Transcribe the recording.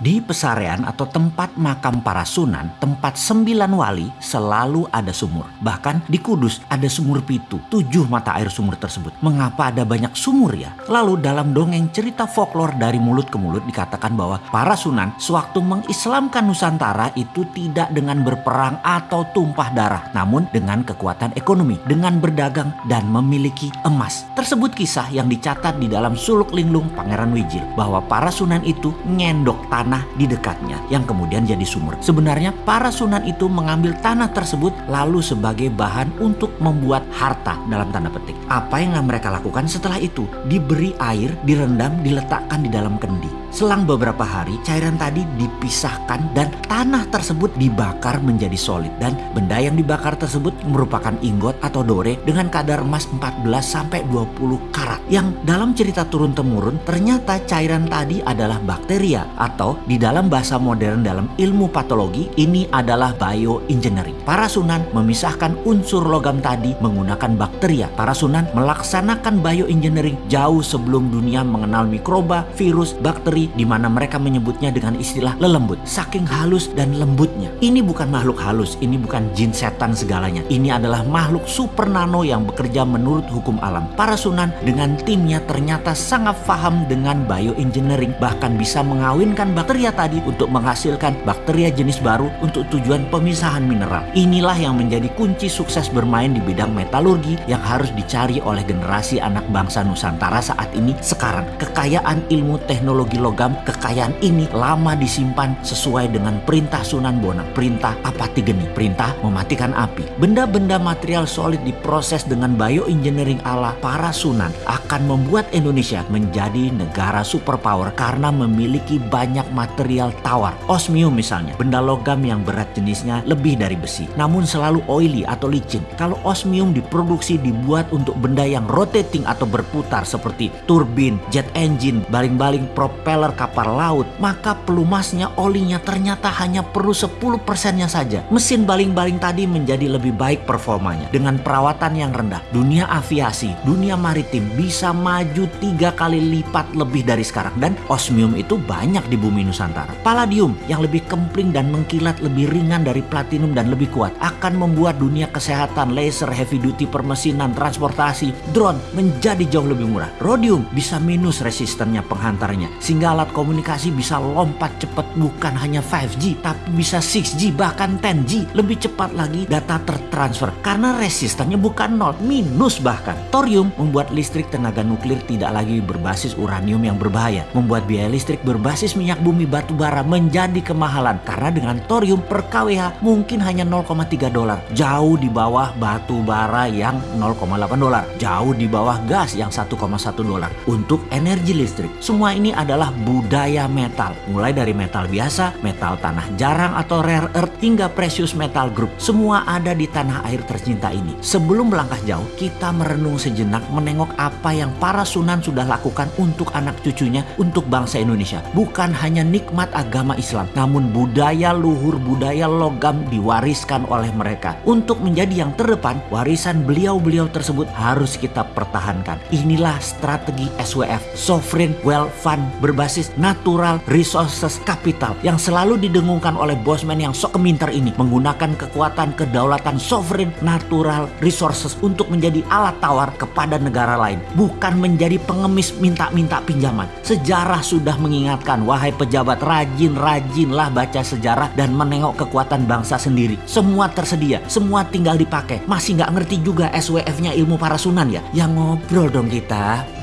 Di pesarean atau tempat makam para sunan, tempat sembilan wali selalu ada sumur. Bahkan di Kudus ada sumur pitu, tujuh mata air sumur tersebut. Mengapa ada banyak sumur ya? Lalu dalam dongeng cerita folklore dari mulut ke mulut dikatakan bahwa para sunan sewaktu mengislamkan Nusantara itu tidak dengan berperang atau tumpah darah, namun dengan kekuatan ekonomi, dengan berdagang dan memiliki emas. Tersebut kisah yang dicatat di dalam suluk linglung Pangeran Wijil bahwa para sunan itu ngendok tanah tanah di dekatnya yang kemudian jadi sumur. Sebenarnya para sunan itu mengambil tanah tersebut lalu sebagai bahan untuk membuat harta dalam tanda petik. Apa yang mereka lakukan setelah itu? Diberi air, direndam, diletakkan di dalam kendi. Selang beberapa hari, cairan tadi dipisahkan dan tanah tersebut dibakar menjadi solid. Dan benda yang dibakar tersebut merupakan ingot atau dore dengan kadar emas 14 sampai 20 karat. Yang dalam cerita turun-temurun ternyata cairan tadi adalah bakteria atau di dalam bahasa modern dalam ilmu patologi ini adalah bioengineering. Para sunan memisahkan unsur logam tadi menggunakan bakteria. Para sunan melaksanakan bioengineering jauh sebelum dunia mengenal mikroba, virus, bakteri di mana mereka menyebutnya dengan istilah lelembut. Saking halus dan lembutnya. Ini bukan makhluk halus, ini bukan jin setan segalanya. Ini adalah makhluk super nano yang bekerja menurut hukum alam. Para sunan dengan timnya ternyata sangat paham dengan bioengineering bahkan bisa mengawinkan bakteria tadi untuk menghasilkan bakteria jenis baru untuk tujuan pemisahan mineral. Inilah yang menjadi kunci sukses bermain di bidang metalurgi yang harus dicari oleh generasi anak bangsa Nusantara saat ini sekarang. Kekayaan ilmu teknologi logam kekayaan ini lama disimpan sesuai dengan perintah Sunan Bonang. Perintah apati geni, perintah mematikan api. Benda-benda material solid diproses dengan bioengineering ala para Sunan akan membuat Indonesia menjadi negara superpower karena memiliki banyak material tawar. Osmium misalnya, benda logam yang berat jenisnya lebih dari besi, namun selalu oily atau licin. Kalau osmium diproduksi dibuat untuk benda yang rotating atau berputar seperti turbin, jet engine, baling-baling propel propeller kapal laut, maka pelumasnya olinya ternyata hanya perlu 10 persennya saja. Mesin baling-baling tadi menjadi lebih baik performanya dengan perawatan yang rendah. Dunia aviasi, dunia maritim bisa maju tiga kali lipat lebih dari sekarang dan osmium itu banyak di bumi Nusantara. Palladium yang lebih kempling dan mengkilat lebih ringan dari platinum dan lebih kuat akan membuat dunia kesehatan, laser, heavy duty, permesinan, transportasi, drone menjadi jauh lebih murah. Rhodium bisa minus resistennya penghantarnya sehingga alat komunikasi bisa lompat cepat bukan hanya 5G tapi bisa 6G bahkan 10G lebih cepat lagi data tertransfer karena resistannya bukan nol minus bahkan. Thorium membuat listrik tenaga nuklir tidak lagi berbasis uranium yang berbahaya. Membuat biaya listrik berbasis minyak bumi batu bara menjadi kemahalan karena dengan thorium per kWh mungkin hanya 0,3 dolar. Jauh di bawah batu bara yang 0,8 dolar. Jauh di bawah gas yang 1,1 dolar. Untuk energi listrik semua ini adalah budaya metal. Mulai dari metal biasa, metal tanah jarang atau rare earth, hingga precious metal group. Semua ada di tanah air tercinta ini. Sebelum melangkah jauh, kita merenung sejenak menengok apa yang para sunan sudah lakukan untuk anak cucunya, untuk bangsa Indonesia. Bukan hanya nikmat agama Islam, namun budaya luhur, budaya logam diwariskan oleh mereka. Untuk menjadi yang terdepan, warisan beliau-beliau tersebut harus kita pertahankan. Inilah strategi SWF, Sovereign Wealth Fund berbasis berbasis natural resources capital yang selalu didengungkan oleh bosman yang sok keminter ini menggunakan kekuatan kedaulatan sovereign natural resources untuk menjadi alat tawar kepada negara lain bukan menjadi pengemis minta-minta pinjaman. Sejarah sudah mengingatkan wahai pejabat rajin-rajinlah baca sejarah dan menengok kekuatan bangsa sendiri. Semua tersedia semua tinggal dipakai. Masih nggak ngerti juga SWF nya ilmu para sunan ya? Yang ngobrol dong kita